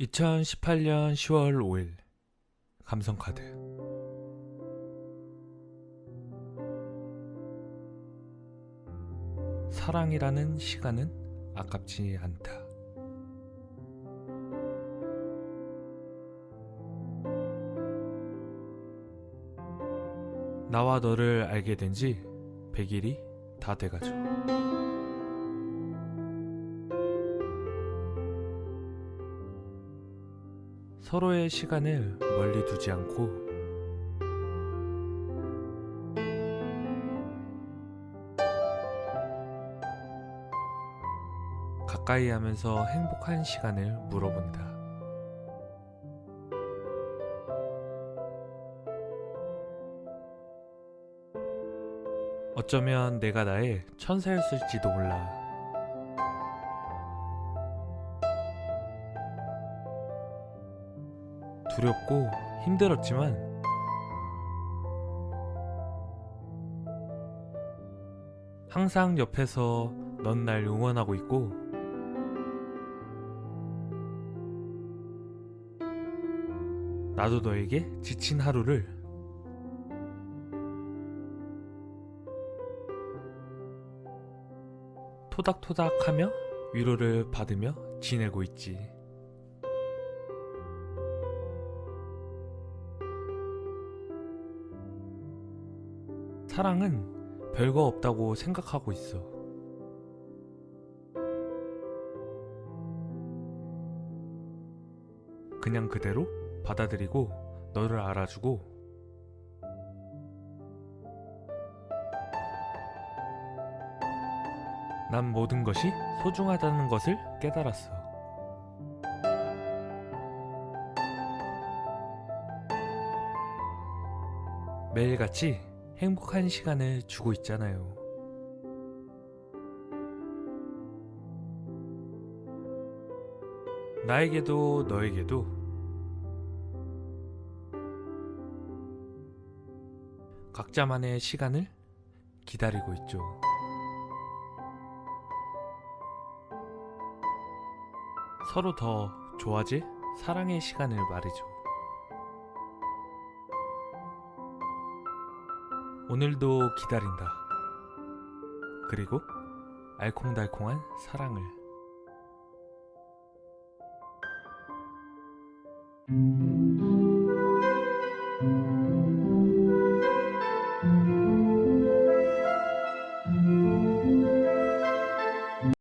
2018년 10월 5일 감성카드 사랑이라는 시간은 아깝지 않다. 나와 너를 알게 된 지 100일이 다 돼가죠. 서로의 시간을 멀리 두지 않고 가까이 하면서 행복한 시간을 물어본다. 어쩌면 내가 나의 천사였을지도 몰라. 두렵고 힘들었지만 항상 옆에서 넌 날 응원하고 있고 나도 너에게 지친 하루를 토닥토닥하며 위로를 받으며 지내고 있지. 사랑은 별거 없다고 생각하고 있어. 그냥 그대로 받아들이고 너를 알아주고 난 모든 것이 소중하다는 것을 깨달았어. 매일같이 행복한 시간을 주고 있잖아요. 나에게도 너에게도 각자만의 시간을 기다리고 있죠. 서로 더 좋아질 사랑의 시간을 말이죠. 오늘도 기다린다. 그리고 알콩달콩한 사랑을. you